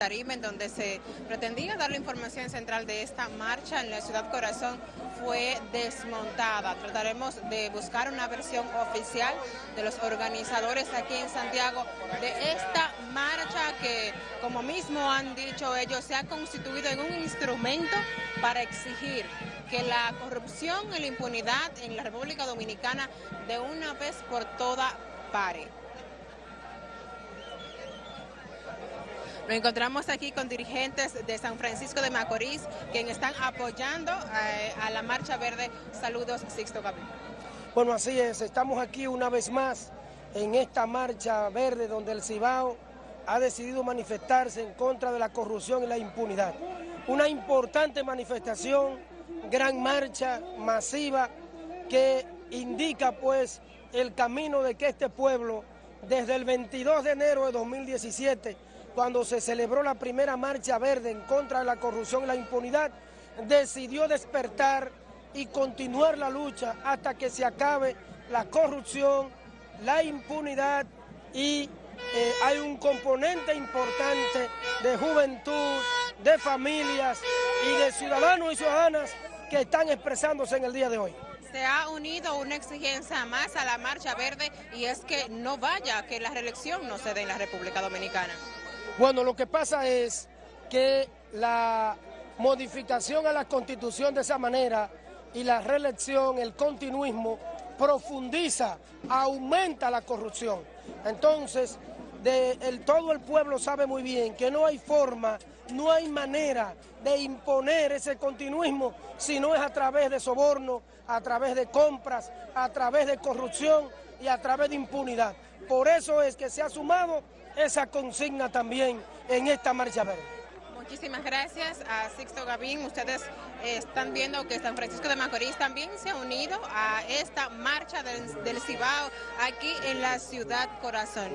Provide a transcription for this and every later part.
Tarima, en donde se pretendía dar la información central de esta marcha en la ciudad Corazón, fue desmontada. Trataremos de buscar una versión oficial de los organizadores aquí en Santiago de esta marcha que, como mismo han dicho ellos, se ha constituido en un instrumento para exigir que la corrupción y la impunidad en la República Dominicana de una vez por todas pare. Nos encontramos aquí con dirigentes de San Francisco de Macorís, quienes están apoyando eh, a la Marcha Verde. Saludos, Sixto Gabriel. Bueno, así es, estamos aquí una vez más en esta Marcha Verde donde el Cibao ha decidido manifestarse en contra de la corrupción y la impunidad. Una importante manifestación, gran marcha masiva que indica pues el camino de que este pueblo desde el 22 de enero de 2017 cuando se celebró la primera marcha verde en contra de la corrupción y la impunidad, decidió despertar y continuar la lucha hasta que se acabe la corrupción, la impunidad y eh, hay un componente importante de juventud, de familias y de ciudadanos y ciudadanas que están expresándose en el día de hoy. Se ha unido una exigencia más a la Marcha Verde y es que no vaya, que la reelección no se dé en la República Dominicana. Bueno, lo que pasa es que la modificación a la Constitución de esa manera y la reelección, el continuismo, profundiza, aumenta la corrupción. Entonces, todo el pueblo sabe muy bien que no hay forma, no hay manera de imponer ese continuismo si no es a través de soborno, a través de compras, a través de corrupción y a través de impunidad. Por eso es que se ha sumado esa consigna también en esta marcha verde. Muchísimas gracias a Sixto Gavín. Ustedes eh, están viendo que San Francisco de Macorís también se ha unido a esta marcha del, Cibao aquí en la ciudad corazón.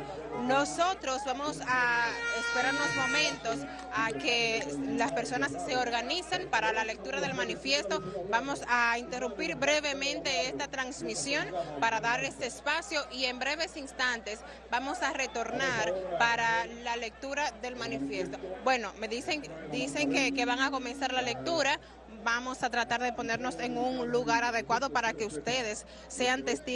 Nosotros vamos a esperar unos momentos a que las personas se organicen para la lectura del manifiesto. Vamos a interrumpir brevemente esta transmisión para dar este espacio y en breves instantes vamos a retornar para la lectura del manifiesto. Bueno, me dicen dicen que, van a comenzar la lectura. Vamos a tratar de ponernos en un lugar adecuado para que ustedes sean testigos.